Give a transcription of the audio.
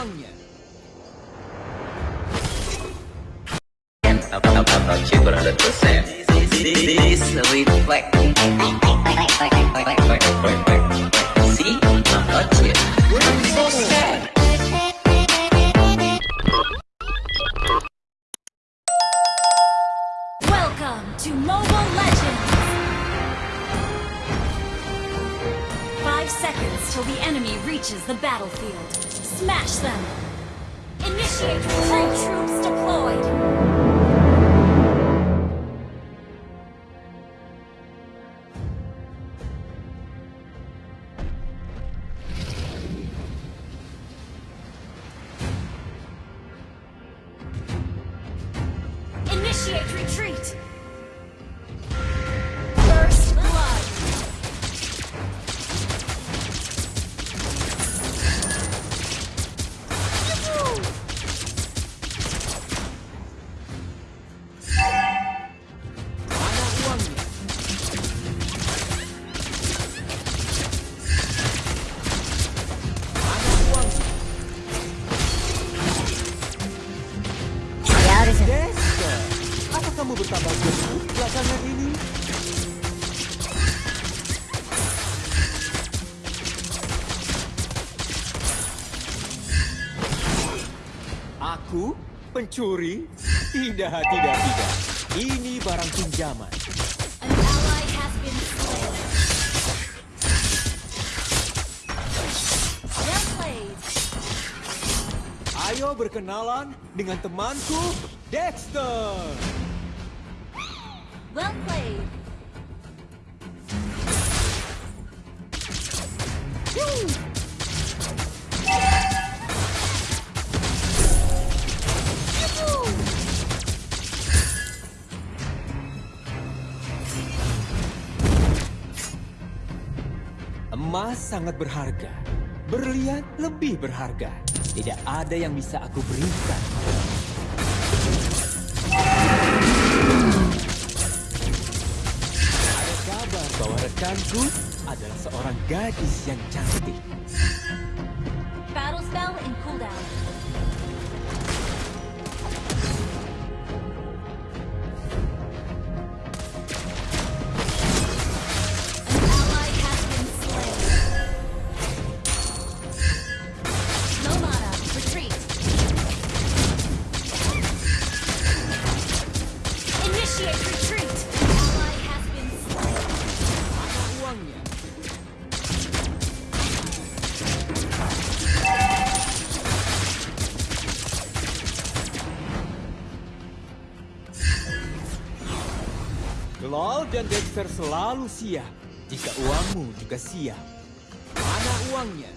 uangnya. about you 100% This reflect See, I'm not you I'm so sad Welcome to Mobile Legends! Five seconds till the enemy reaches the battlefield. Smash them! Initiate retreat troops deployed! Initiate retreat! Kamu bertambah gemuk belakangan ini? Aku pencuri? Tidak, tidak, tidak. Ini barang pinjaman. Ayo berkenalan dengan temanku, Dexter. Emas sangat berharga. Berlian lebih berharga. Tidak ada yang bisa aku berikan. Bahwa rekanku adalah seorang gadis yang cantik. Battle spell in cooldown. Retreat. Lol dan Dexter selalu siap jika uangmu juga siap. Mana uangnya?